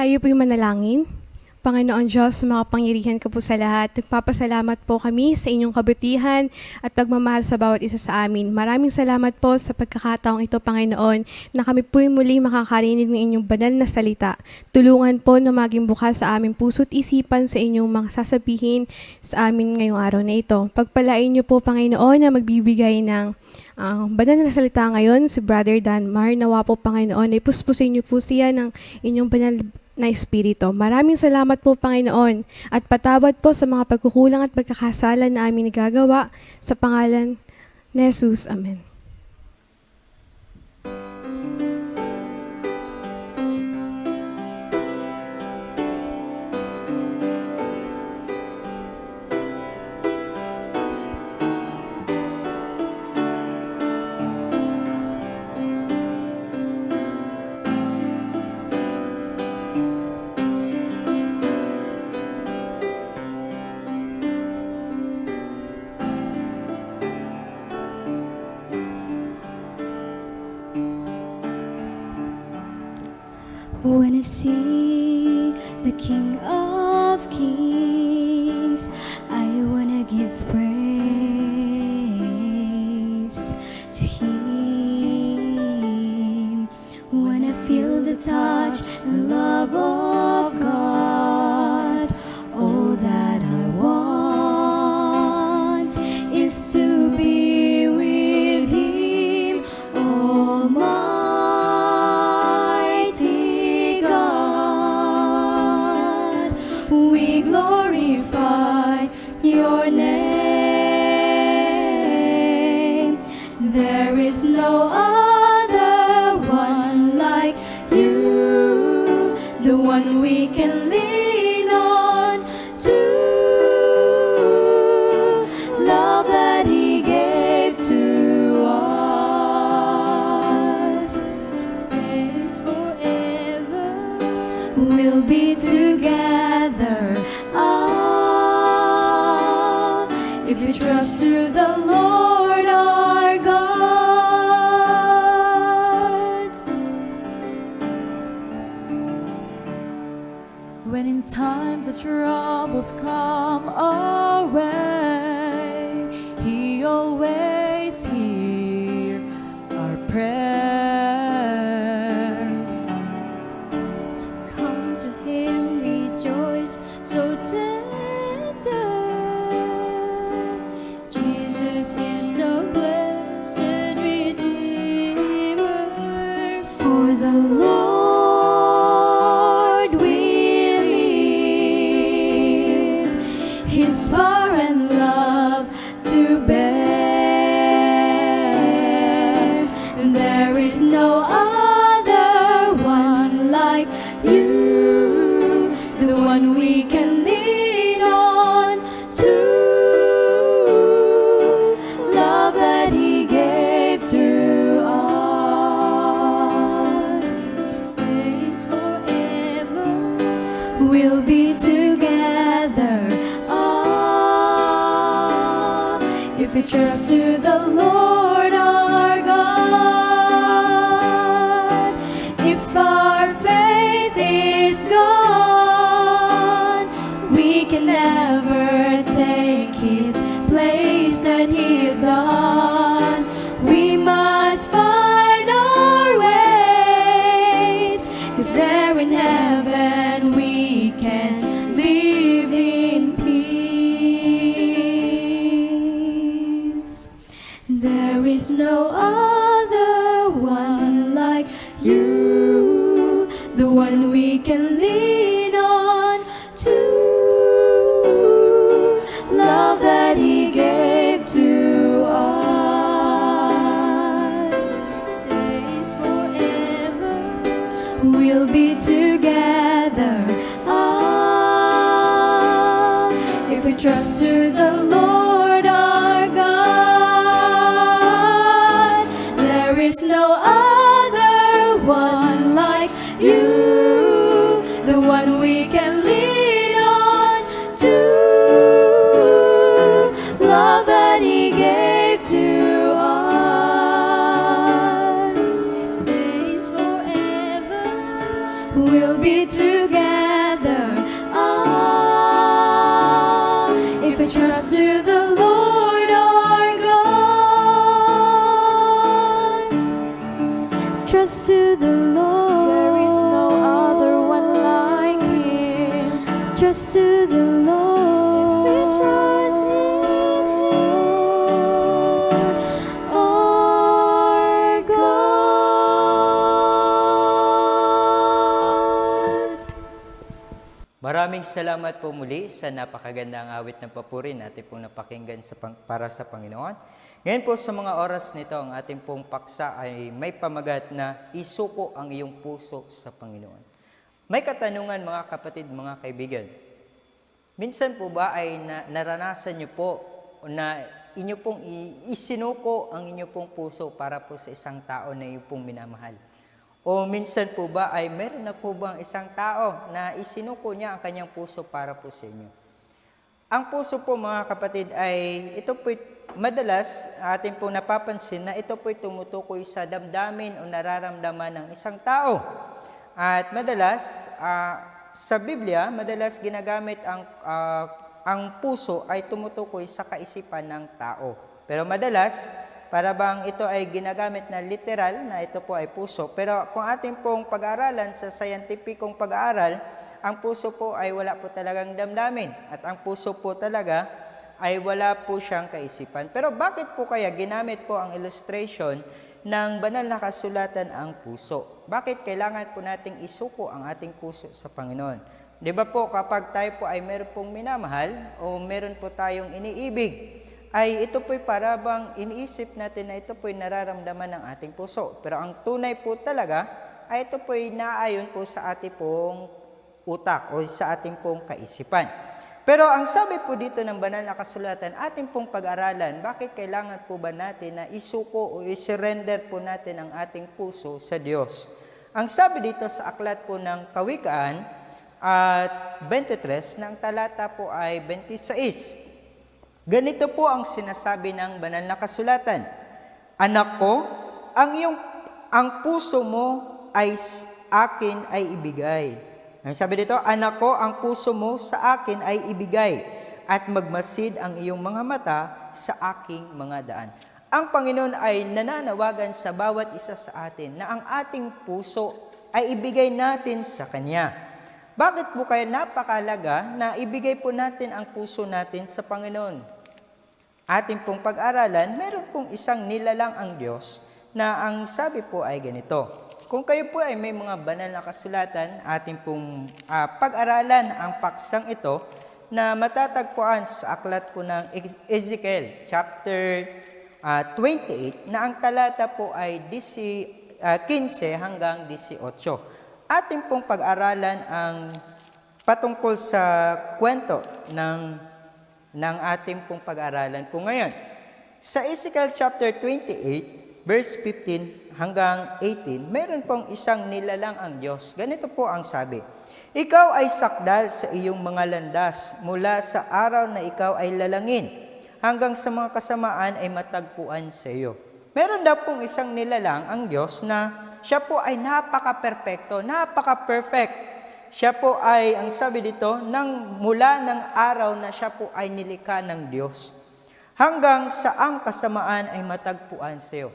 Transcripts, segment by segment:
Tayo po'y manalangin. Panginoon Diyos, makapangyarihan ka po sa lahat. Nagpapasalamat po kami sa inyong kabutihan at pagmamahal sa bawat isa sa amin. Maraming salamat po sa pagkakataong ito, Panginoon, na kami po'y muli makakarinig ng inyong banal na salita. Tulungan po na maging bukas sa aming puso't isipan sa inyong mga sasabihin sa amin ngayong araw na ito. Pagpalain niyo po, Panginoon, na magbibigay ng ang banal na salita ngayon, si Brother Danmar, nawa po Panginoon, ay puspusin niyo po siya ng inyong banal na Espiritu. Maraming salamat po Panginoon at patawad po sa mga pagkukulang at pagkakasala na aming nagagawa sa pangalan ni Jesus. Amen. When I see the King we can lean on to. Maraming salamat po muli sa napakagandang awit ng papuri natin pong napakinggan sa pang- para sa Panginoon. Ngayon po sa mga oras nito, ang ating pong paksa ay may pamagat na isuko ang iyong puso sa Panginoon. May katanungan mga kapatid, mga kaibigan. Minsan po ba ay na, naranasan niyo po na inyo pong isinuko ang inyo pong puso para po sa isang tao na inyo pong minamahal? O minsan po ba ay meron na po bang isang tao na isinuko niya ang kanyang puso para po sa inyo? Ang puso po mga kapatid ay ito po madalas atin po napapansin na ito po tumutukoy sa damdamin o nararamdaman ng isang tao. At madalas ah, sa Biblia, madalas ginagamit ang ah, ang puso ay tumutukoy sa kaisipan ng tao. Pero madalas para bang ito ay ginagamit na literal na ito po ay puso. Pero kung ating pong pag-aaralan sa scientificong pag-aaral, ang puso po ay wala po talagang damdamin. At ang puso po talaga ay wala po siyang kaisipan. Pero bakit po kaya ginamit po ang illustration ng banal na kasulatan ang puso? Bakit kailangan po nating isuko ang ating puso sa Panginoon? Di ba po kapag tayo po ay meron pong minamahal o meron po tayong iniibig, ay ito po'y para bang iniisip natin na ito po'y nararamdaman ng ating puso. Pero ang tunay po talaga ay ito po'y naayon po sa ating pong utak o sa ating pong kaisipan. Pero ang sabi po dito ng banal na kasulatan, ating pong pag-aralan, bakit kailangan po ba natin na isuko o isurrender po natin ang ating puso sa Diyos? Ang sabi dito sa aklat po ng Kawikaan at 23, ng talata po ay 26. Ganito po ang sinasabi ng banal na kasulatan. Anak ko, ang iyong ang puso mo ay akin ay ibigay. Ang sabi dito, anak ko, ang puso mo sa akin ay ibigay at magmasid ang iyong mga mata sa aking mga daan. Ang Panginoon ay nananawagan sa bawat isa sa atin na ang ating puso ay ibigay natin sa Kanya. Bakit po kaya napakalaga na ibigay po natin ang puso natin sa Panginoon? Ating pong pag-aralan, meron pong isang nilalang ang Diyos na ang sabi po ay ganito. Kung kayo po ay may mga banal na kasulatan, ating pong ah, pag-aralan ang paksang ito na matatagpuan sa aklat po ng Ez- Ezekiel chapter ah, 28 na ang talata po ay 10, ah, 15 hanggang 18. Ating pong pag-aralan ang patungkol sa kwento ng ng ating pong pag-aralan po ngayon. Sa Ezekiel chapter 28, verse 15 hanggang 18, meron pong isang nilalang ang Diyos. Ganito po ang sabi, Ikaw ay sakdal sa iyong mga landas mula sa araw na ikaw ay lalangin hanggang sa mga kasamaan ay matagpuan sa iyo. Meron daw pong isang nilalang ang Diyos na siya po ay napaka-perfecto, napaka-perfect. Siya po ay, ang sabi dito, nang mula ng araw na siya po ay nilikha ng Diyos. Hanggang sa ang kasamaan ay matagpuan sa iyo.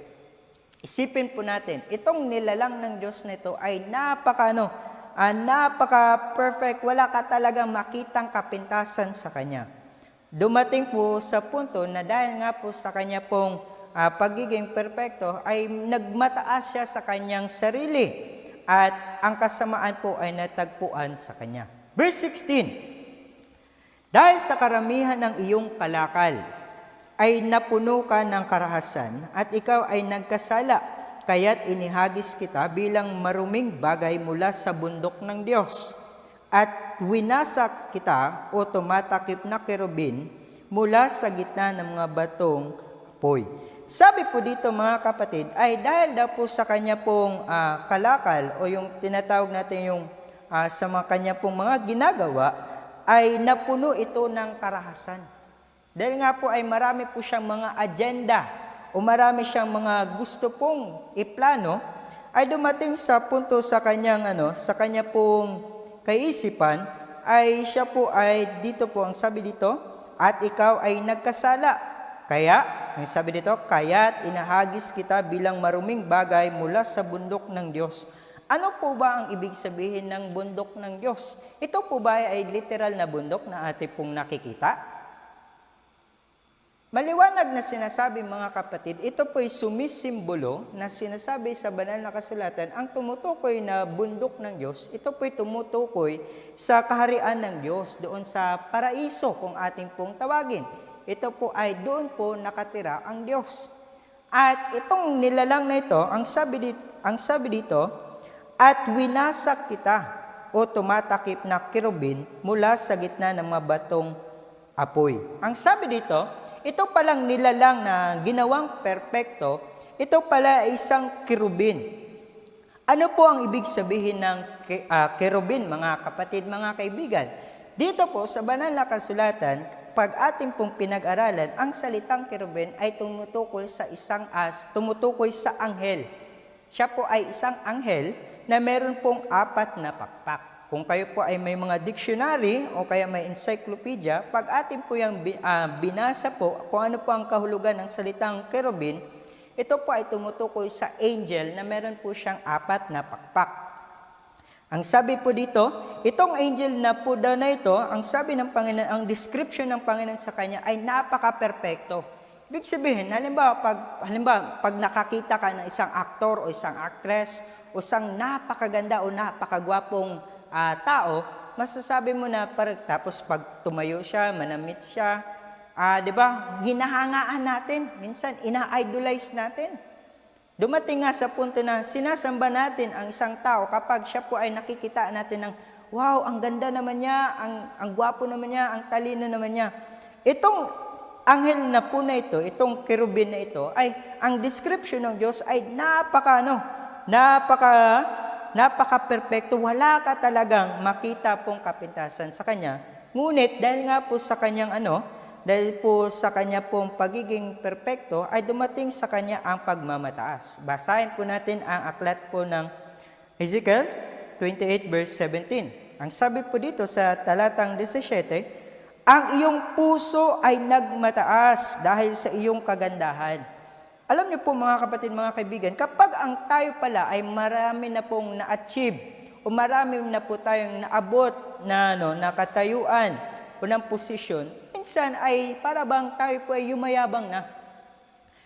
Isipin po natin, itong nilalang ng Diyos nito ay napaka, ano, ah, napaka-perfect. Wala ka talagang makitang kapintasan sa Kanya. Dumating po sa punto na dahil nga po sa Kanya pong ah, pagiging perfecto, ay nagmataas siya sa Kanyang sarili at ang kasamaan po ay natagpuan sa kanya. Verse 16, Dahil sa karamihan ng iyong kalakal, ay napuno ka ng karahasan at ikaw ay nagkasala, kaya't inihagis kita bilang maruming bagay mula sa bundok ng Diyos. At winasak kita o tumatakip na kerubin mula sa gitna ng mga batong apoy. Sabi po dito mga kapatid, ay dahil daw po sa kanya pong ah, kalakal o yung tinatawag natin yung ah, sa mga kanya pong mga ginagawa, ay napuno ito ng karahasan. Dahil nga po ay marami po siyang mga agenda o marami siyang mga gusto pong iplano, ay dumating sa punto sa kanyang ano, sa kanya pong kaisipan, ay siya po ay dito po ang sabi dito, at ikaw ay nagkasala. Kaya ang sabi dito, kaya't inahagis kita bilang maruming bagay mula sa bundok ng Diyos. Ano po ba ang ibig sabihin ng bundok ng Diyos? Ito po ba ay literal na bundok na ating pong nakikita? Maliwanag na sinasabi mga kapatid, ito po'y sumisimbolo na sinasabi sa banal na kasulatan, ang tumutukoy na bundok ng Diyos, ito po'y tumutukoy sa kaharian ng Diyos, doon sa paraiso kung ating pong tawagin. Ito po ay doon po nakatira ang Diyos. At itong nilalang na ito, ang sabi dito, ang sabi dito at winasak kita o tumatakip na kirubin mula sa gitna ng mga batong apoy. Ang sabi dito, ito palang nilalang na ginawang perpekto, ito pala isang kirubin. Ano po ang ibig sabihin ng ki- ah, kerubin, mga kapatid, mga kaibigan? Dito po sa banal na kasulatan, pag ating pong pinag-aralan, ang salitang kerubin ay tumutukoy sa isang as, tumutukoy sa anghel. Siya po ay isang anghel na meron pong apat na pakpak. Kung kayo po ay may mga dictionary o kaya may encyclopedia, pag atin po yung ah, binasa po kung ano po ang kahulugan ng salitang kerubin, ito po ay tumutukoy sa angel na meron po siyang apat na pakpak. Ang sabi po dito, itong angel na po daw na ito, ang sabi ng Panginoon, ang description ng Panginoon sa kanya ay napaka-perpekto. Ibig sabihin, halimbawa pag, halimbawa, pag nakakita ka ng isang aktor o isang actress o isang napakaganda o napakagwapong ah, tao, masasabi mo na parang tapos pag tumayo siya, manamit siya, ah, 'di ba? Hinahangaan natin, minsan ina-idolize natin. Dumating nga sa punto na sinasamba natin ang isang tao kapag siya po ay nakikita natin ng, wow, ang ganda naman niya, ang, ang gwapo naman niya, ang talino naman niya. Itong anghel na po na ito, itong kerubin na ito, ay ang description ng Diyos ay napaka, ano, napaka, napaka-perfecto. Wala ka talagang makita pong kapintasan sa Kanya. Ngunit dahil nga po sa Kanyang ano, dahil po sa kanya pong pagiging perpekto, ay dumating sa kanya ang pagmamataas. Basahin po natin ang aklat po ng Ezekiel 28 verse 17. Ang sabi po dito sa talatang 17, ang iyong puso ay nagmataas dahil sa iyong kagandahan. Alam niyo po mga kapatid, mga kaibigan, kapag ang tayo pala ay marami na pong na-achieve o marami na po tayong naabot na, no, na katayuan o ng posisyon, minsan ay para bang tayo po ay yumayabang na.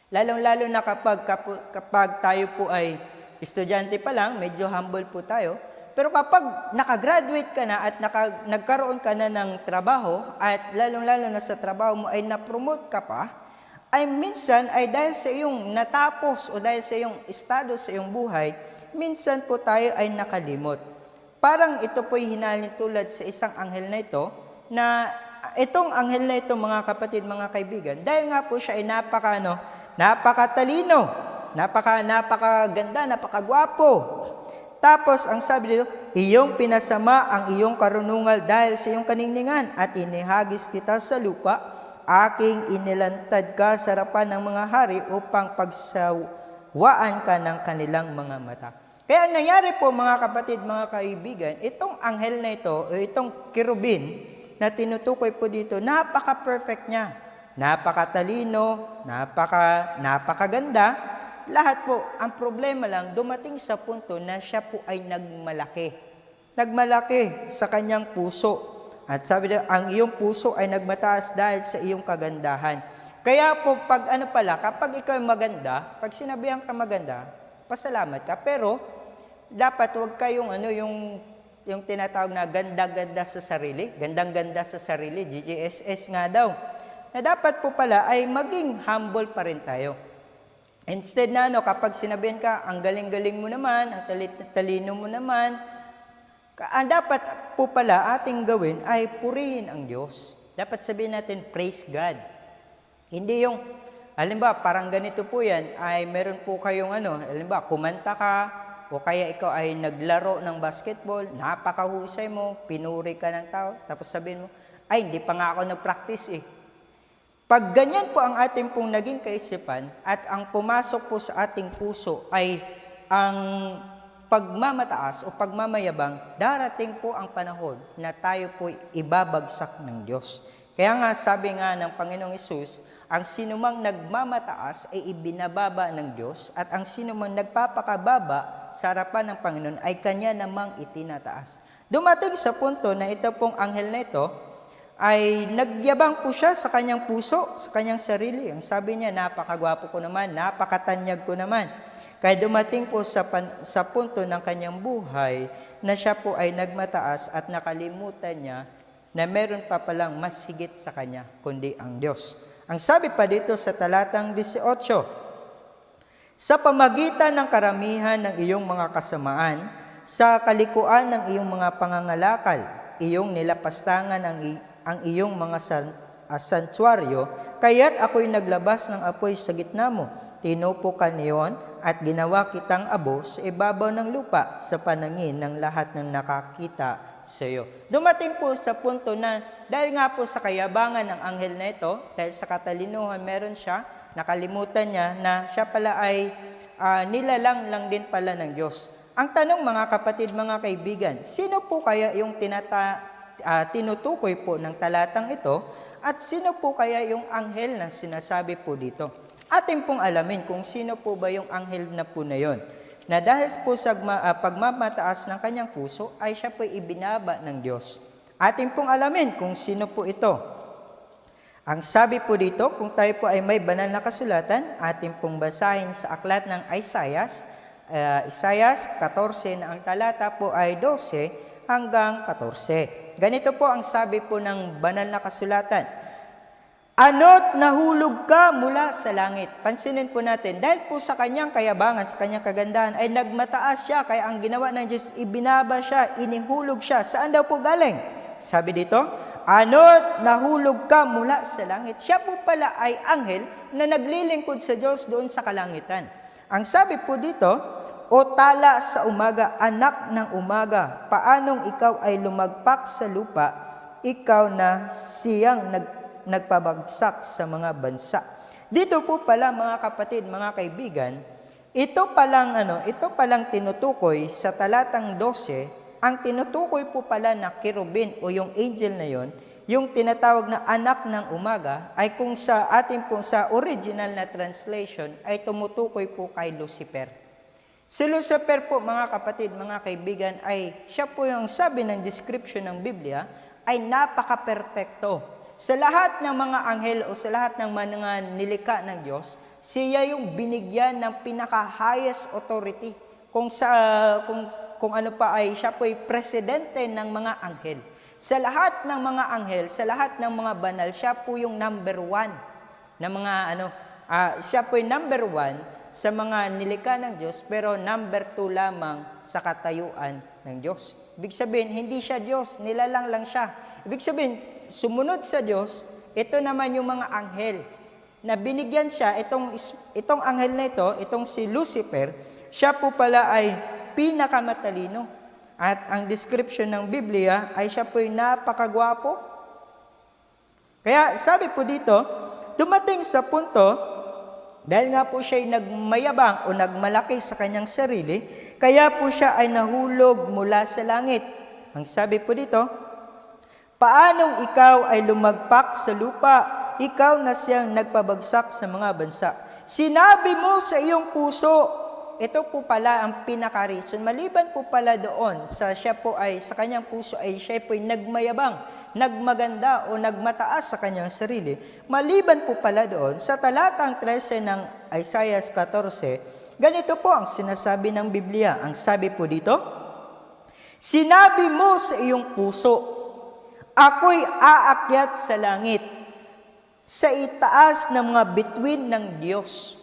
Lalong-lalo na kapag, kapag tayo po ay estudyante pa lang, medyo humble po tayo. Pero kapag nakagraduate ka na at naka, nagkaroon ka na ng trabaho at lalong-lalo na sa trabaho mo ay na-promote ka pa, ay minsan ay dahil sa iyong natapos o dahil sa iyong estado sa iyong buhay, minsan po tayo ay nakalimot. Parang ito po'y hinalin tulad sa isang anghel na ito na itong anghel na ito mga kapatid, mga kaibigan, dahil nga po siya ay napaka, ano, napakatalino, napaka, napakaganda, napakagwapo. Tapos, ang sabi dito, iyong pinasama ang iyong karunungal dahil sa iyong kaningningan at inihagis kita sa lupa, aking inilantad ka sa harapan ng mga hari upang pagsawaan ka ng kanilang mga mata. Kaya ang nangyari po mga kapatid, mga kaibigan, itong anghel na ito, o itong kirubin, na tinutukoy po dito, napaka-perfect niya. Napakatalino, napaka, napakaganda. Lahat po, ang problema lang, dumating sa punto na siya po ay nagmalaki. Nagmalaki sa kanyang puso. At sabi niya, ang iyong puso ay nagmataas dahil sa iyong kagandahan. Kaya po, pag ano pala, kapag ikaw maganda, pag sinabihan ka maganda, pasalamat ka. Pero, dapat huwag kayong ano, yung yung tinatawag na ganda-ganda sa sarili, gandang-ganda sa sarili, GGSS nga daw, na dapat po pala ay maging humble pa rin tayo. Instead na ano, kapag sinabihan ka, ang galing-galing mo naman, ang talino mo naman, ang dapat po pala ating gawin ay purihin ang Diyos. Dapat sabihin natin, praise God. Hindi yung, halimbawa, parang ganito po yan, ay meron po kayong ano, halimbawa, kumanta ka, o kaya ikaw ay naglaro ng basketball, napakahusay mo, pinuri ka ng tao, tapos sabihin mo, ay, hindi pa nga ako nag-practice eh. Pag ganyan po ang ating pong naging kaisipan at ang pumasok po sa ating puso ay ang pagmamataas o pagmamayabang, darating po ang panahon na tayo po ibabagsak ng Diyos. Kaya nga sabi nga ng Panginoong Isus, Ang sinumang nagmamataas ay ibinababa ng Diyos at ang sinumang nagpapakababa sa harapan ng Panginoon ay kanya namang itinataas. Dumating sa punto na ito pong anghel na ito ay nagyabang po siya sa kanyang puso, sa kanyang sarili. Ang sabi niya, napakagwapo ko naman, napakatanyag ko naman. Kaya dumating po sa, pan, sa punto ng kanyang buhay na siya po ay nagmataas at nakalimutan niya na meron pa palang mas higit sa kanya, kundi ang Diyos. Ang sabi pa dito sa talatang 18, Sa pamagitan ng karamihan ng iyong mga kasamaan, sa kalikuan ng iyong mga pangangalakal, iyong nilapastangan ang, ang iyong mga san, ah, santuaryo, kaya't ako'y naglabas ng apoy sa gitna mo. Tinupo ka niyon at ginawa kitang abo sa ibabaw ng lupa sa panangin ng lahat ng nakakita sa iyo. Dumating po sa punto na dahil nga po sa kayabangan ng anghel na ito, dahil sa katalinuhan meron siya, nakalimutan niya na siya pala ay ah, nilalang lang din pala ng Diyos. Ang tanong mga kapatid, mga kaibigan, sino po kaya yung tinata, ah, tinutukoy po ng talatang ito at sino po kaya yung anghel na sinasabi po dito? Atin pong alamin kung sino po ba yung anghel na po na yon na dahil po sa ah, pagmamataas ng kanyang puso ay siya po ibinaba ng Diyos. Atin pong alamin kung sino po ito. Ang sabi po dito, kung tayo po ay may banal na kasulatan, atin pong basahin sa aklat ng Isaias, uh, Isaias 14 na ang talata po ay 12 hanggang 14. Ganito po ang sabi po ng banal na kasulatan. Ano't nahulog ka mula sa langit. Pansinin po natin, dahil po sa kanyang kayabangan, sa kanyang kagandahan, ay nagmataas siya, kaya ang ginawa ng Diyos, ibinaba siya, inihulog siya. Saan daw po galing? Sabi dito, Ano't nahulog ka mula sa langit. Siya po pala ay anghel na naglilingkod sa Diyos doon sa kalangitan. Ang sabi po dito, O tala sa umaga, anak ng umaga, paanong ikaw ay lumagpak sa lupa, ikaw na siyang nag nagpabagsak sa mga bansa. Dito po pala mga kapatid, mga kaibigan, ito palang ano, ito palang tinutukoy sa talatang 12, ang tinutukoy po pala na kirubin o yung angel na yon, yung tinatawag na anak ng umaga ay kung sa ating po sa original na translation ay tumutukoy po kay Lucifer. Si Lucifer po mga kapatid, mga kaibigan ay siya po yung sabi ng description ng Biblia ay napaka-perpekto. Sa lahat ng mga anghel o sa lahat ng mga nilika ng Diyos, siya yung binigyan ng pinaka-highest authority. Kung, sa, kung, kung ano pa ay siya po ay presidente ng mga anghel. Sa lahat ng mga anghel, sa lahat ng mga banal, siya po yung number one na mga ano, ah, siya po yung number one sa mga nilika ng Diyos, pero number two lamang sa katayuan ng Diyos. Ibig sabihin, hindi siya Diyos, nilalang lang siya. Ibig sabihin, sumunod sa Diyos, ito naman yung mga anghel na binigyan siya, itong, itong anghel na ito, itong si Lucifer, siya po pala ay pinakamatalino. At ang description ng Biblia ay siya po'y napakagwapo. Kaya sabi po dito, dumating sa punto, dahil nga po siya ay nagmayabang o nagmalaki sa kanyang sarili, kaya po siya ay nahulog mula sa langit. Ang sabi po dito, Paanong ikaw ay lumagpak sa lupa, ikaw na siyang nagpabagsak sa mga bansa. Sinabi mo sa iyong puso, ito po pala ang pinaka-reason. Maliban po pala doon, sa siya po ay, sa kanyang puso ay siya po ay nagmayabang, nagmaganda o nagmataas sa kanyang sarili. Maliban po pala doon, sa talatang 13 ng Isaiah 14, ganito po ang sinasabi ng Biblia. Ang sabi po dito, Sinabi mo sa iyong puso, Ako'y aakyat sa langit, sa itaas ng mga bituin ng Diyos.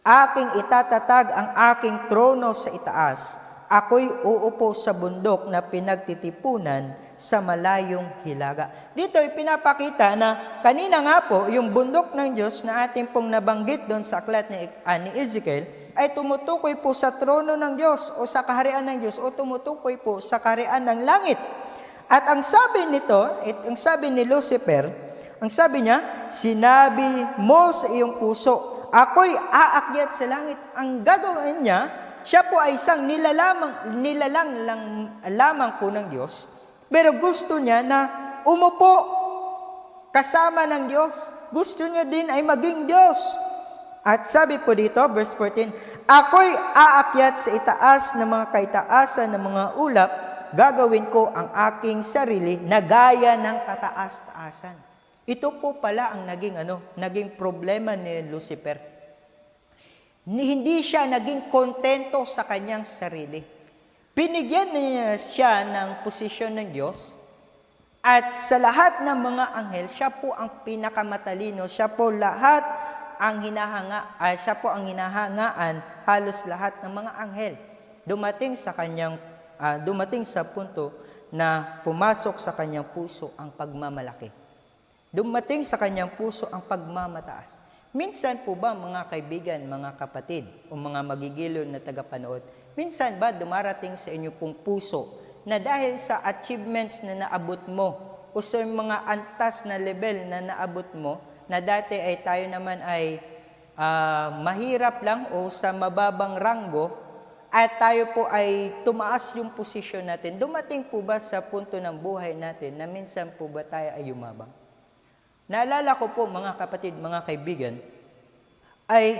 Aking itatatag ang aking trono sa itaas. Ako'y uupo sa bundok na pinagtitipunan sa malayong hilaga. Dito ay pinapakita na kanina nga po, yung bundok ng Diyos na ating pong nabanggit doon sa aklat ni, uh, ni Ezekiel, ay tumutukoy po sa trono ng Diyos o sa kaharian ng Diyos o tumutukoy po sa kaharian ng langit. At ang sabi nito, it, ang sabi ni Lucifer, ang sabi niya, sinabi mo sa iyong puso, ako'y aakyat sa langit. Ang gagawin niya, siya po ay isang nilalamang, nilalang lang, lamang po ng Diyos, pero gusto niya na umupo kasama ng Diyos gusto niya din ay maging Diyos. At sabi po dito, verse 14, Ako'y aakyat sa itaas ng mga kaitaasan ng mga ulap, gagawin ko ang aking sarili na gaya ng kataas-taasan. Ito po pala ang naging ano, naging problema ni Lucifer. Ni- Hindi siya naging kontento sa kanyang sarili. Binigyan niya siya ng posisyon ng Diyos at sa lahat ng mga anghel, siya po ang pinakamatalino. Siya po lahat ang hinahanga, ay siya po ang hinahangaan halos lahat ng mga anghel. Dumating sa kanyang ah, dumating sa punto na pumasok sa kanyang puso ang pagmamalaki. Dumating sa kanyang puso ang pagmamataas. Minsan po ba mga kaibigan, mga kapatid, o mga magigilo na tagapanood, minsan ba dumarating sa inyo pong puso na dahil sa achievements na naabot mo o sa mga antas na level na naabot mo, na dati ay tayo naman ay ah, mahirap lang o sa mababang ranggo, at tayo po ay tumaas yung posisyon natin. Dumating po ba sa punto ng buhay natin na minsan po ba tayo ay yumabang? Naalala ko po mga kapatid, mga kaibigan, ay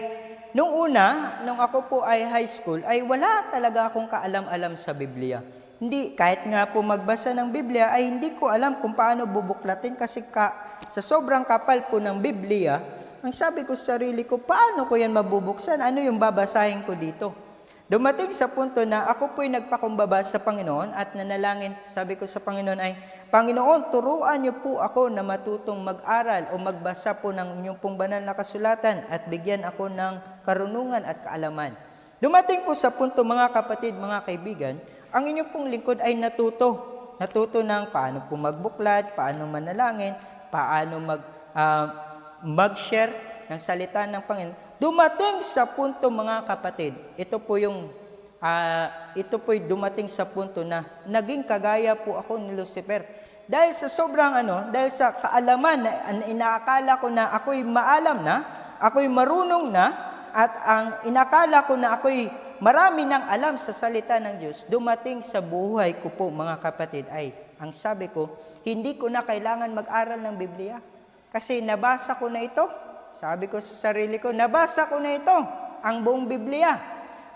nung una, nung ako po ay high school, ay wala talaga akong kaalam-alam sa Biblia. Hindi, kahit nga po magbasa ng Biblia, ay hindi ko alam kung paano bubuklatin kasi ka, sa sobrang kapal po ng Biblia, ang sabi ko sa sarili ko, paano ko yan mabubuksan? Ano yung babasahin ko dito? Dumating sa punto na ako po'y nagpakumbaba sa Panginoon at nanalangin, sabi ko sa Panginoon ay, Panginoon, turuan niyo po ako na matutong mag-aral o magbasa po ng inyong pong banal na kasulatan at bigyan ako ng karunungan at kaalaman. Dumating po sa punto mga kapatid, mga kaibigan, ang inyong pong lingkod ay natuto. Natuto ng paano po magbuklat, paano manalangin, paano mag, ah, mag-share ng salita ng Panginoon. Dumating sa punto mga kapatid, ito po yung ah, ito po'y dumating sa punto na naging kagaya po ako ni Lucifer. Dahil sa sobrang ano, dahil sa kaalaman na inaakala ko na ako'y maalam na, ako'y marunong na, at ang inakala ko na ako'y marami ng alam sa salita ng Diyos, dumating sa buhay ko po mga kapatid ay, ang sabi ko, hindi ko na kailangan mag-aral ng Biblia. Kasi nabasa ko na ito. Sabi ko sa sarili ko, nabasa ko na ito, ang buong Biblia.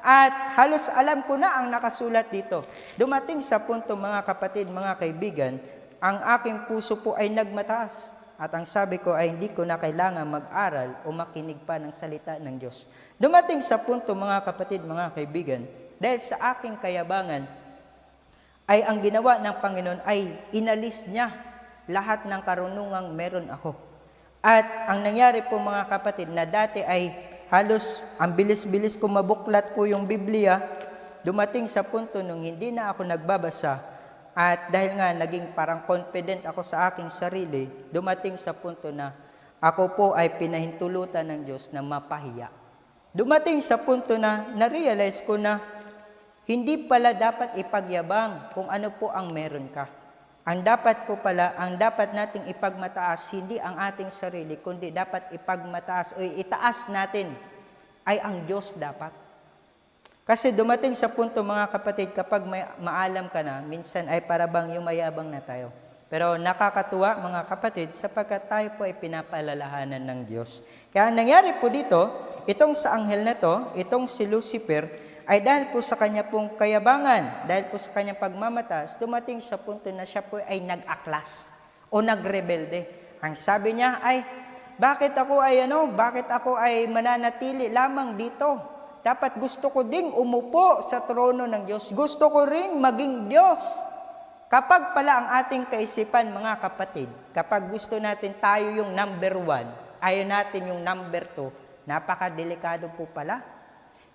At halos alam ko na ang nakasulat dito. Dumating sa punto mga kapatid, mga kaibigan, ang aking puso po ay nagmataas. At ang sabi ko ay hindi ko na kailangan mag-aral o makinig pa ng salita ng Diyos. Dumating sa punto mga kapatid, mga kaibigan, dahil sa aking kayabangan, ay ang ginawa ng Panginoon ay inalis niya lahat ng karunungang meron ako. At ang nangyari po mga kapatid na dati ay halos ang bilis-bilis ko mabuklat po yung Biblia, dumating sa punto nung hindi na ako nagbabasa at dahil nga naging parang confident ako sa aking sarili, dumating sa punto na ako po ay pinahintulutan ng Diyos na mapahiya. Dumating sa punto na na-realize ko na hindi pala dapat ipagyabang kung ano po ang meron ka. Ang dapat po pala, ang dapat nating ipagmataas, hindi ang ating sarili, kundi dapat ipagmataas o itaas natin ay ang Diyos dapat. Kasi dumating sa punto mga kapatid, kapag may maalam ka na, minsan ay parabang yumayabang na tayo. Pero nakakatuwa mga kapatid sapagkat tayo po ay pinapalalahanan ng Diyos. Kaya ang nangyari po dito, itong sa anghel na to, itong si Lucifer, ay dahil po sa kanya pong kayabangan, dahil po sa kanyang pagmamatas, dumating sa punto na siya po ay nag-aklas o nagrebelde. Ang sabi niya ay, bakit ako ay ano, bakit ako ay mananatili lamang dito? Dapat gusto ko ding umupo sa trono ng Diyos. Gusto ko ring maging Diyos. Kapag pala ang ating kaisipan, mga kapatid, kapag gusto natin tayo yung number one, ayaw natin yung number two, napakadelikado po pala.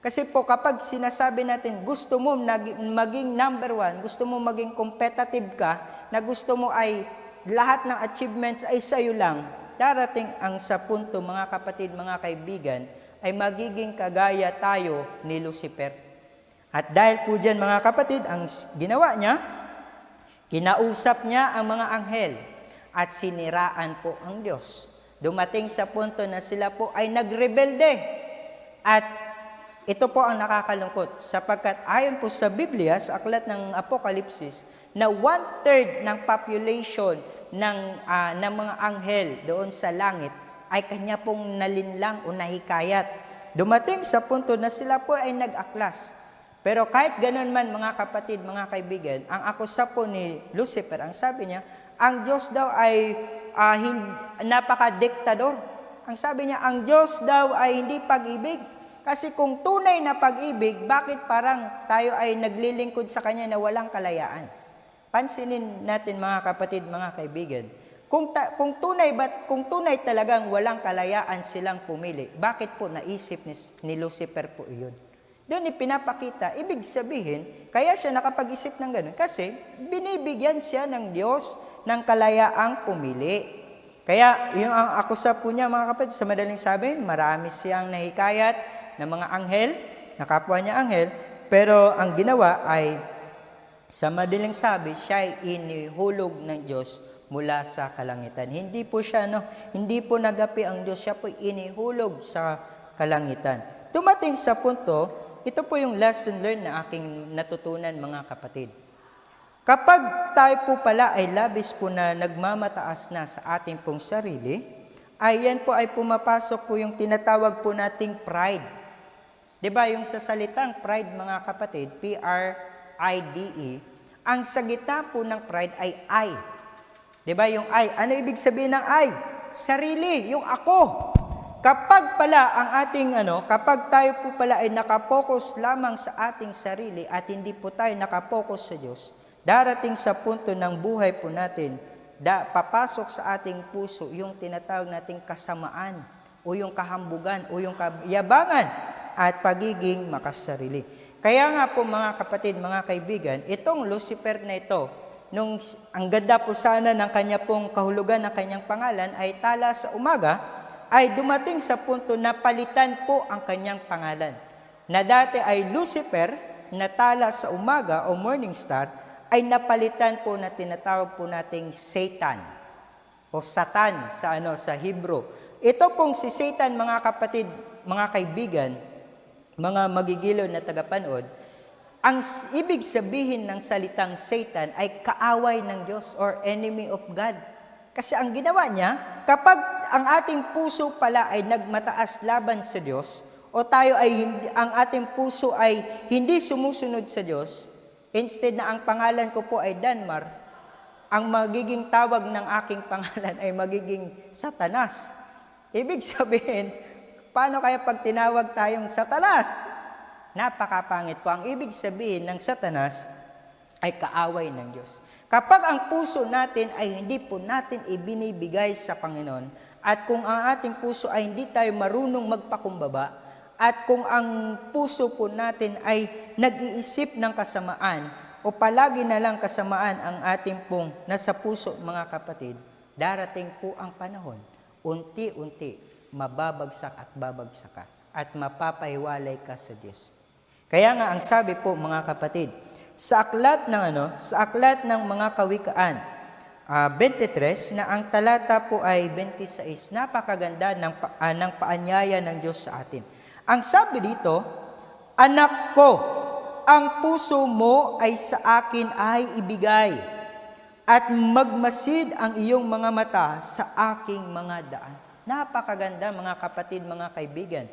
Kasi po kapag sinasabi natin gusto mo maging number one, gusto mo maging competitive ka, na gusto mo ay lahat ng achievements ay sa'yo lang, darating ang sa punto mga kapatid, mga kaibigan, ay magiging kagaya tayo ni Lucifer. At dahil po dyan mga kapatid, ang ginawa niya, kinausap niya ang mga anghel at siniraan po ang Diyos. Dumating sa punto na sila po ay nagrebelde. At ito po ang nakakalungkot sapagkat ayon po sa Biblia, sa aklat ng Apokalipsis, na one-third ng population ng, ah, ng mga anghel doon sa langit ay kanya pong nalinlang o nahikayat. Dumating sa punto na sila po ay nag-aklas. Pero kahit ganun man mga kapatid, mga kaibigan, ang akusa po ni Lucifer, ang sabi niya, ang Diyos daw ay hin- napaka-diktador. Ang sabi niya, ang Diyos daw ay hindi pag-ibig. Kasi kung tunay na pag-ibig, bakit parang tayo ay naglilingkod sa Kanya na walang kalayaan? Pansinin natin mga kapatid, mga kaibigan. Kung, ta- kung tunay ba, kung tunay talagang walang kalayaan silang pumili, bakit po naisip ni, ni Lucifer po iyon? Doon ipinapakita, ibig sabihin, kaya siya nakapag-isip ng ganun. Kasi binibigyan siya ng Diyos ng kalayaang pumili. Kaya yung ang akusa po niya mga kapatid, sa madaling sabi, marami siyang nahikayat ng mga anghel, na kapwa niya anghel, pero ang ginawa ay sa madaling sabi, siya ay inihulog ng Diyos mula sa kalangitan. Hindi po siya, no, hindi po nagapi ang Diyos, siya po inihulog sa kalangitan. Tumating sa punto, ito po yung lesson learned na aking natutunan mga kapatid. Kapag tayo po pala ay labis po na nagmamataas na sa ating pong sarili, ay yan po ay pumapasok po yung tinatawag po nating pride. 'Di yung sa salitang pride mga kapatid, P-R-I-D-E, E, ang sa gitna po ng pride ay I. 'Di yung I? Ano ibig sabihin ng I? Sarili, yung ako. Kapag pala ang ating ano, kapag tayo po pala ay nakapokus lamang sa ating sarili at hindi po tayo nakapokus sa Diyos, darating sa punto ng buhay po natin, da, papasok sa ating puso yung tinatawag nating kasamaan o yung kahambugan o yung kayabangan at pagiging makasarili. Kaya nga po mga kapatid, mga kaibigan, itong Lucifer na ito, nung ang ganda po sana ng kanya pong kahulugan ng kanyang pangalan ay tala sa umaga, ay dumating sa punto na palitan po ang kanyang pangalan. Na dati ay Lucifer, na tala sa umaga o morning star, ay napalitan po na tinatawag po nating Satan o Satan sa ano sa Hebrew. Ito pong si Satan mga kapatid, mga kaibigan, mga magigilo na tagapanood, ang ibig sabihin ng salitang Satan ay kaaway ng Diyos or enemy of God. Kasi ang ginawa niya, kapag ang ating puso pala ay nagmataas laban sa Diyos, o tayo ay hindi, ang ating puso ay hindi sumusunod sa Diyos, instead na ang pangalan ko po ay Danmar, ang magiging tawag ng aking pangalan ay magiging Satanas. Ibig sabihin, paano kaya pag tinawag tayong Satanas? Napakapangit po. Ang ibig sabihin ng Satanas ay kaaway ng Diyos. Kapag ang puso natin ay hindi po natin ibinibigay sa Panginoon, at kung ang ating puso ay hindi tayo marunong magpakumbaba, at kung ang puso po natin ay nag-iisip ng kasamaan, o palagi na lang kasamaan ang ating pong nasa puso, mga kapatid, darating po ang panahon, unti-unti, mababagsak at babagsak ka, at mapapahiwalay ka sa Diyos. Kaya nga ang sabi po mga kapatid, sa aklat ng ano, sa aklat ng mga kawikaan, ah, 23 na ang talata po ay 26, napakaganda ng ah, ng paanyaya ng Diyos sa atin. Ang sabi dito, anak ko, ang puso mo ay sa akin ay ibigay at magmasid ang iyong mga mata sa aking mga daan. Napakaganda mga kapatid, mga kaibigan.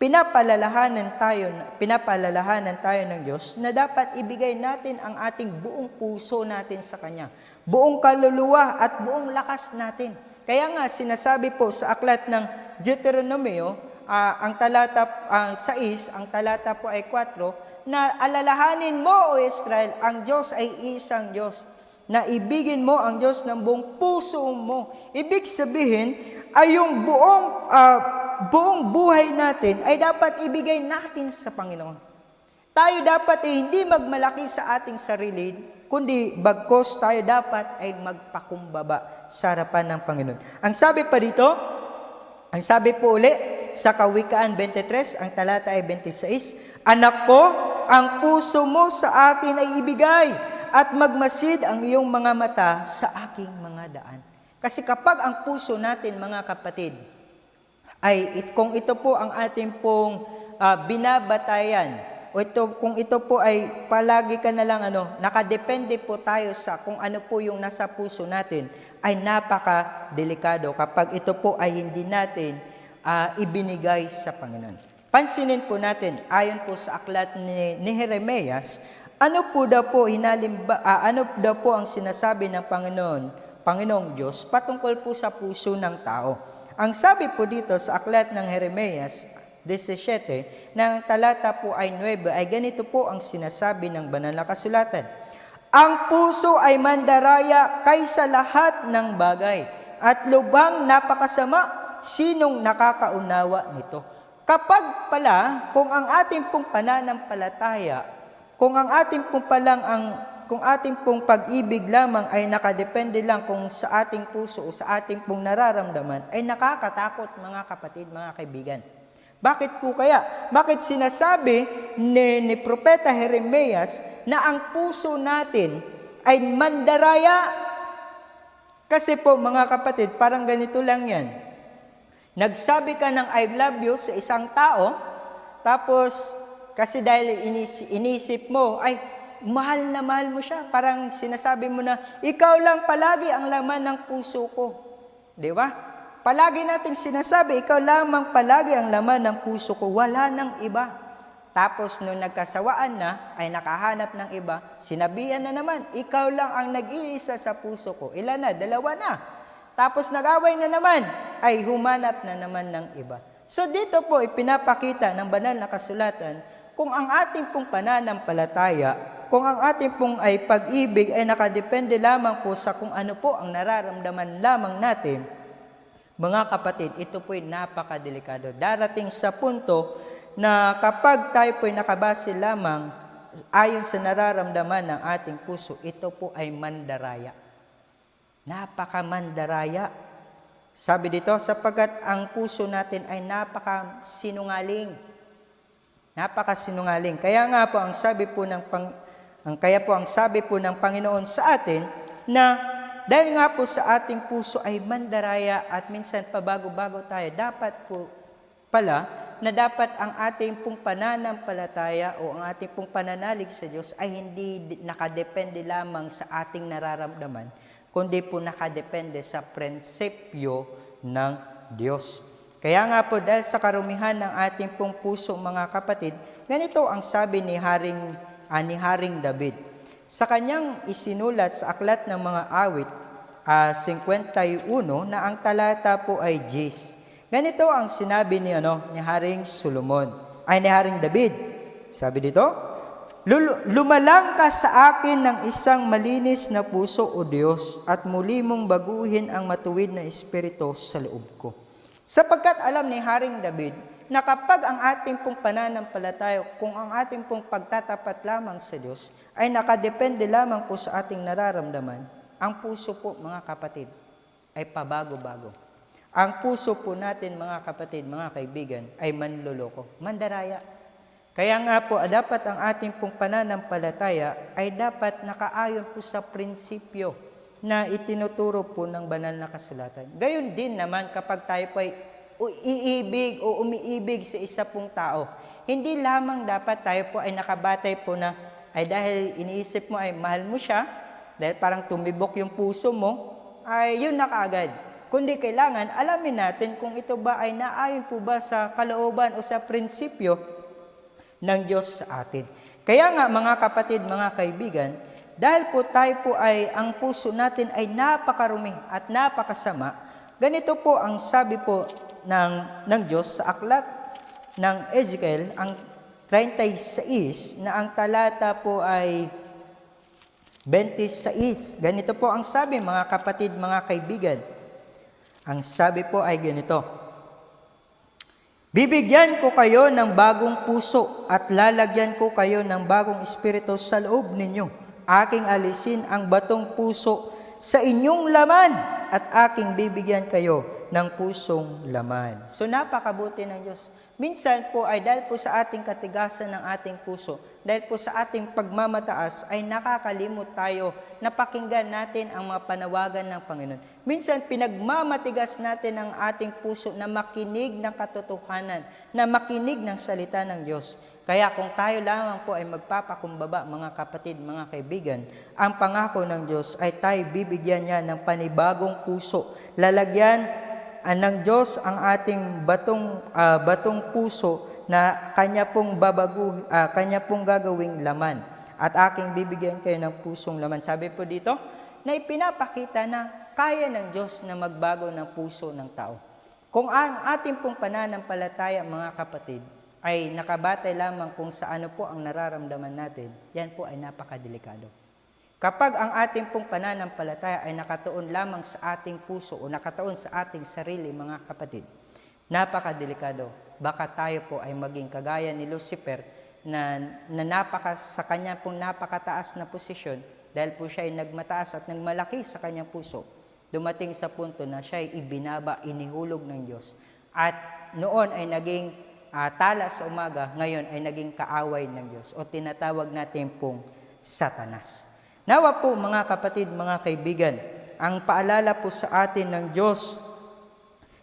Pinapalalahanan tayo, pinapalalahanan tayo ng Diyos na dapat ibigay natin ang ating buong puso natin sa Kanya. Buong kaluluwa at buong lakas natin. Kaya nga sinasabi po sa aklat ng Deuteronomio, ah, ang talata ah, 6, ang talata po ay 4, na alalahanin mo o Israel, ang Diyos ay isang Diyos na ibigin mo ang Diyos ng buong puso mo. Ibig sabihin ay yung buong ah, buong buhay natin ay dapat ibigay natin sa Panginoon. Tayo dapat ay hindi magmalaki sa ating sarili, kundi bagkos tayo dapat ay magpakumbaba sa harapan ng Panginoon. Ang sabi pa dito, ang sabi po uli sa Kawikaan 23, ang talata ay 26, Anak ko, ang puso mo sa akin ay ibigay at magmasid ang iyong mga mata sa aking mga daan. Kasi kapag ang puso natin, mga kapatid, ay it, kung ito po ang ating pong ah, binabatayan o ito, kung ito po ay palagi ka na lang ano, nakadepende po tayo sa kung ano po yung nasa puso natin, ay napaka-delikado kapag ito po ay hindi natin ah, ibinigay sa Panginoon. Pansinin po natin, ayon po sa aklat ni, ni Jeremias, ano po daw po hinalimba, ah, ano daw po ang sinasabi ng Panginoon, Panginoong Diyos patungkol po sa puso ng tao. Ang sabi po dito sa aklat ng Jeremias 17, ng talata po ay 9, ay ganito po ang sinasabi ng banal na kasulatan. Ang puso ay mandaraya kaysa lahat ng bagay at lubang napakasama sinong nakakaunawa nito. Kapag pala, kung ang ating pong pananampalataya, kung ang ating pong palang ang kung ating pong pag-ibig lamang ay nakadepende lang kung sa ating puso o sa ating pong nararamdaman, ay nakakatakot mga kapatid, mga kaibigan. Bakit po kaya? Bakit sinasabi ni, ni Propeta Jeremias na ang puso natin ay mandaraya? Kasi po mga kapatid, parang ganito lang yan. Nagsabi ka ng I love you sa isang tao, tapos kasi dahil inis, inisip mo, ay mahal na mahal mo siya. Parang sinasabi mo na, ikaw lang palagi ang laman ng puso ko. Di ba? Palagi natin sinasabi, ikaw lamang palagi ang laman ng puso ko, wala ng iba. Tapos nung nagkasawaan na, ay nakahanap ng iba, sinabihan na naman, ikaw lang ang nag-iisa sa puso ko. Ilan na? Dalawa na. Tapos nag-away na naman, ay humanap na naman ng iba. So dito po ipinapakita ng banal na kasulatan kung ang ating pong pananampalataya, kung ang ating pong ay pag-ibig ay nakadepende lamang po sa kung ano po ang nararamdaman lamang natin, mga kapatid, ito po'y napakadelikado. Darating sa punto na kapag tayo po'y nakabase lamang ayon sa nararamdaman ng ating puso, ito po ay mandaraya. Napaka-mandaraya. Sabi dito, sapagkat ang puso natin ay napaka-sinungaling. Napaka-sinungaling. Kaya nga po ang sabi po ng pang, ang kaya po ang sabi po ng Panginoon sa atin na dahil nga po sa ating puso ay mandaraya at minsan pabago-bago tayo, dapat po pala na dapat ang ating pong pananampalataya o ang ating pong pananalig sa Diyos ay hindi nakadepende lamang sa ating nararamdaman, kundi po nakadepende sa prinsipyo ng Diyos. Kaya nga po dahil sa karumihan ng ating pong puso mga kapatid, ganito ang sabi ni Haring, ah, ni Haring David. Sa kanyang isinulat sa aklat ng mga awit, ah, 51, na ang talata po ay Jis. Ganito ang sinabi ni, ano, ni Haring Solomon, ay ni Haring David. Sabi dito, "Lul- Lumalang ka sa akin ng isang malinis na puso, O Diyos, at muli mong baguhin ang matuwid na espiritu sa loob ko. Sapagkat alam ni Haring David na kapag ang ating pong pananampalataya, kung ang ating pong pagtatapat lamang sa Diyos ay nakadepende lamang po sa ating nararamdaman, ang puso po mga kapatid ay pabago-bago. Ang puso po natin mga kapatid, mga kaibigan, ay manloloko, mandaraya. Kaya nga po, dapat ang ating pong pananampalataya ay dapat nakaayon po sa prinsipyo na itinuturo po ng banal na kasulatan. Gayon din naman kapag tayo po ay iibig o umiibig sa isa pong tao, hindi lamang dapat tayo po ay nakabatay po na ay dahil iniisip mo ay mahal mo siya, dahil parang tumibok yung puso mo, ay yun na kaagad. Kundi kailangan alamin natin kung ito ba ay naayon po ba sa kalooban o sa prinsipyo ng Diyos sa atin. Kaya nga mga kapatid, mga kaibigan, dahil po tayo po ay, ang puso natin ay napakarumi at napakasama, ganito po ang sabi po ng, ng Diyos sa aklat ng Ezekiel, ang 36, na ang talata po ay 26. Ganito po ang sabi mga kapatid, mga kaibigan. Ang sabi po ay ganito, Bibigyan ko kayo ng bagong puso at lalagyan ko kayo ng bagong espiritu sa loob ninyo. Aking alisin ang batong puso sa inyong laman at aking bibigyan kayo ng pusong laman. So napakabuti ng Diyos. Minsan po ay dahil po sa ating katigasan ng ating puso, dahil po sa ating pagmamataas ay nakakalimot tayo na pakinggan natin ang mga panawagan ng Panginoon. Minsan pinagmamatigas natin ang ating puso na makinig ng katotohanan, na makinig ng salita ng Diyos. Kaya kung tayo lamang po ay magpapakumbaba, mga kapatid, mga kaibigan, ang pangako ng Diyos ay tayo bibigyan niya ng panibagong puso. Lalagyan ng Diyos ang ating batong ah, batong puso na kanya pong babagu ah, kanya pong gagawing laman at aking bibigyan kayo ng pusong laman. Sabi po dito na ipinapakita na kaya ng Diyos na magbago ng puso ng tao. Kung ang ating pong pananampalataya, mga kapatid, ay nakabatay lamang kung sa ano po ang nararamdaman natin, yan po ay napakadelikado. Kapag ang ating pong pananampalataya ay nakatuon lamang sa ating puso o nakatuon sa ating sarili, mga kapatid, napakadelikado. Baka tayo po ay maging kagaya ni Lucifer na, na napaka, sa kanya pong napakataas na posisyon dahil po siya ay nagmataas at nagmalaki sa kanyang puso. Dumating sa punto na siya ay ibinaba, inihulog ng Diyos. At noon ay naging ah, tala sa umaga, ngayon ay naging kaaway ng Diyos o tinatawag natin pong satanas. Nawa po mga kapatid, mga kaibigan, ang paalala po sa atin ng Diyos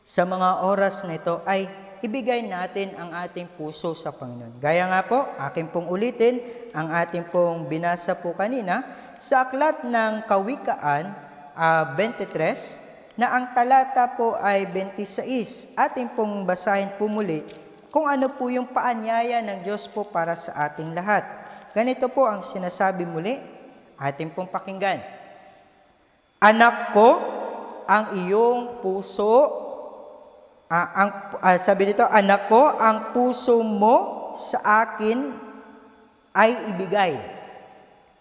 sa mga oras na ito ay ibigay natin ang ating puso sa Panginoon. Gaya nga po, akin pong ulitin ang ating pong binasa po kanina sa aklat ng Kawikaan ah, 23 na ang talata po ay 26. Ating pong basahin po muli kung ano po yung paanyaya ng Diyos po para sa ating lahat. Ganito po ang sinasabi muli, ating pong pakinggan. Anak ko, ang iyong puso, ah, ang, ah, sabi dito, anak ko, ang puso mo sa akin ay ibigay.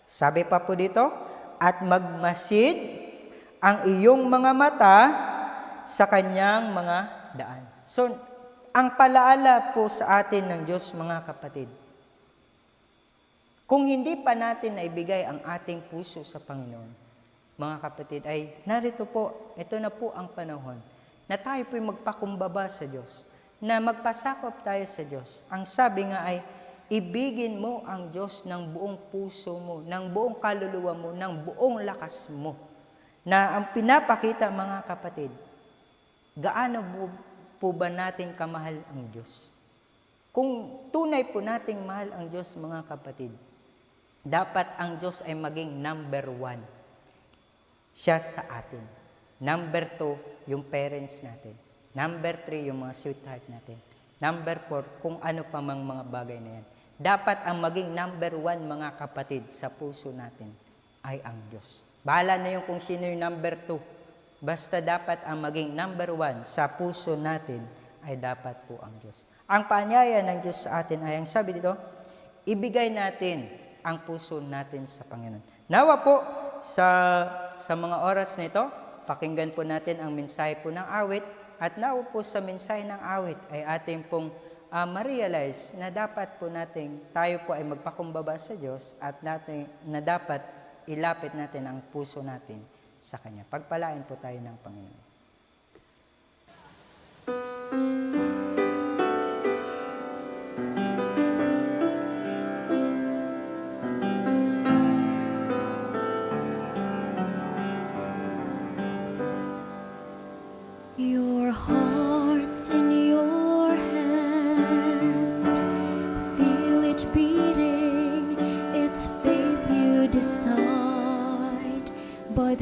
Sabi pa po dito, at magmasid ang iyong mga mata sa kanyang mga daan. So, ang palaala po sa atin ng Diyos, mga kapatid, kung hindi pa natin naibigay ang ating puso sa Panginoon, mga kapatid, ay narito po, ito na po ang panahon na tayo po'y magpakumbaba sa Diyos, na magpasakop tayo sa Diyos. Ang sabi nga ay, ibigin mo ang Diyos ng buong puso mo, ng buong kaluluwa mo, ng buong lakas mo. Na ang pinapakita, mga kapatid, gaano po, po ba natin kamahal ang Diyos? Kung tunay po nating mahal ang Diyos, mga kapatid, dapat ang Diyos ay maging number one. Siya sa atin. Number two, yung parents natin. Number three, yung mga sweetheart natin. Number four, kung ano pa mang mga bagay na yan. Dapat ang maging number one, mga kapatid, sa puso natin ay ang Diyos. Bahala na yung kung sino yung number two. Basta dapat ang maging number one sa puso natin ay dapat po ang Diyos. Ang paanyaya ng Diyos sa atin ay ang sabi dito, ibigay natin ang puso natin sa Panginoon. Nawa po sa, sa mga oras na ito, pakinggan po natin ang mensahe po ng awit at nawa po sa mensahe ng awit ay ating pong uh, ma-realize na dapat po natin, tayo po ay magpakumbaba sa Diyos at natin, na dapat ilapit natin ang puso natin sa Kanya. Pagpalain po tayo ng Panginoon.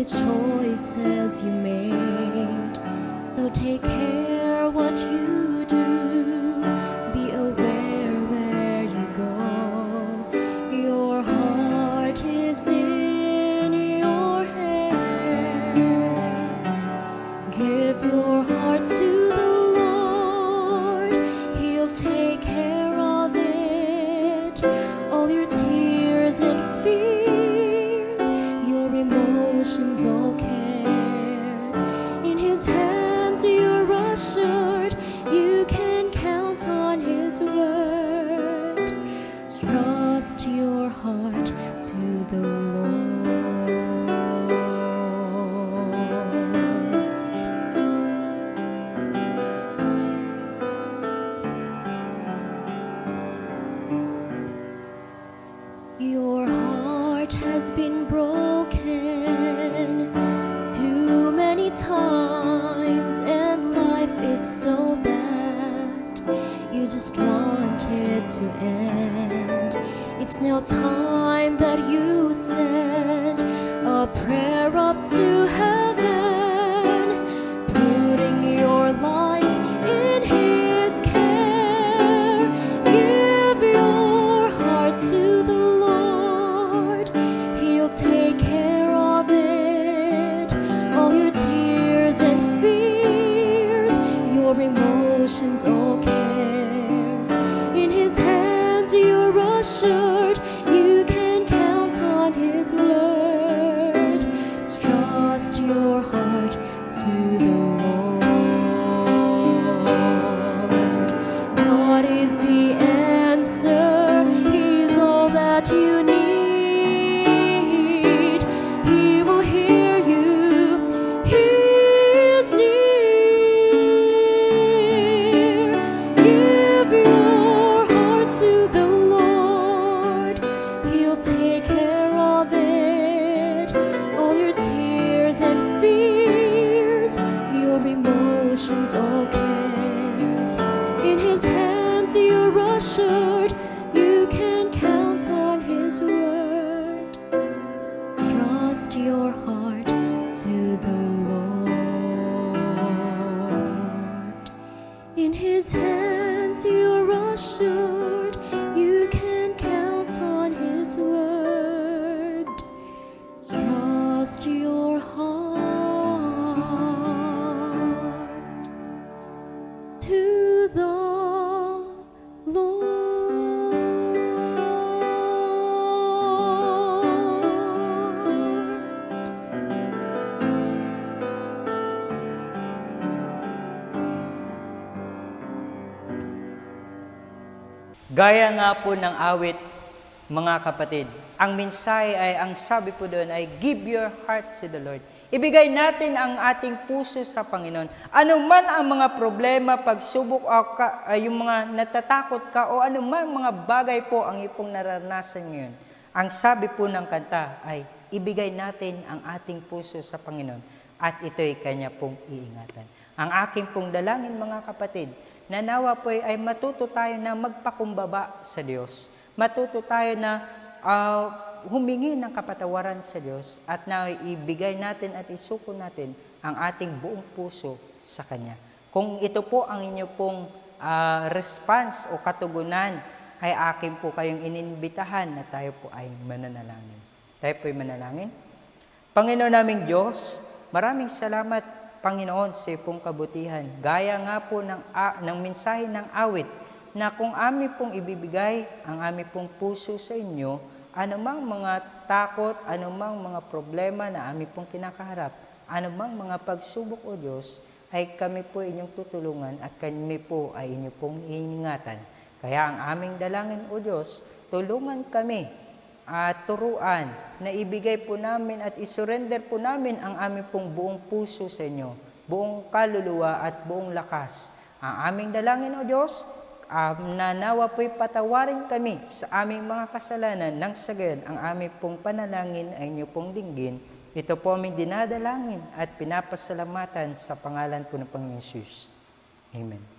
The choices you made. So take care been broken too many times, and life is so bad. You just want it to end. It's now time that you send a prayer up to heaven, sure. Gaya nga po ng awit, mga kapatid, ang mensahe ay, ang sabi po doon ay, give your heart to the Lord. Ibigay natin ang ating puso sa Panginoon. Ano man ang mga problema, pagsubok, o ka, ay yung mga natatakot ka, o ano man mga bagay po ang ipong naranasan ngayon, ang sabi po ng kanta ay, ibigay natin ang ating puso sa Panginoon at ito'y Kanya pong iingatan. Ang aking pong dalangin mga kapatid, na nawa po ay matuto tayo na magpakumbaba sa Diyos. Matuto tayo na ah, humingi ng kapatawaran sa Diyos at na ibigay natin at isuko natin ang ating buong puso sa Kanya. Kung ito po ang inyo pong ah, response o katugunan, ay akin po kayong ininbitahan na tayo po ay mananalangin. Tayo po ay manalangin. Panginoon naming Diyos, maraming salamat Panginoon sa iyong kabutihan. Gaya nga po ng, a- ng mensahe ng awit na kung amin pong ibibigay ang aming pong puso sa inyo, anumang mga takot, anumang mga problema na aming pong kinakaharap, anumang mga pagsubok o Diyos, ay kami po inyong tutulungan at kami po ay inyo pong iingatan. Kaya ang aming dalangin o Diyos, tulungan kami at turuan na ibigay po namin at isurrender po namin ang aming pong buong puso sa inyo, buong kaluluwa at buong lakas. Ang aming dalangin o Diyos, um, na po'y patawarin kami sa aming mga kasalanan nang sa gayon ang aming pong panalangin ay inyo pong dinggin. Ito po aming dinadalangin at pinapasalamatan sa pangalan po ng Panginoon. Amen.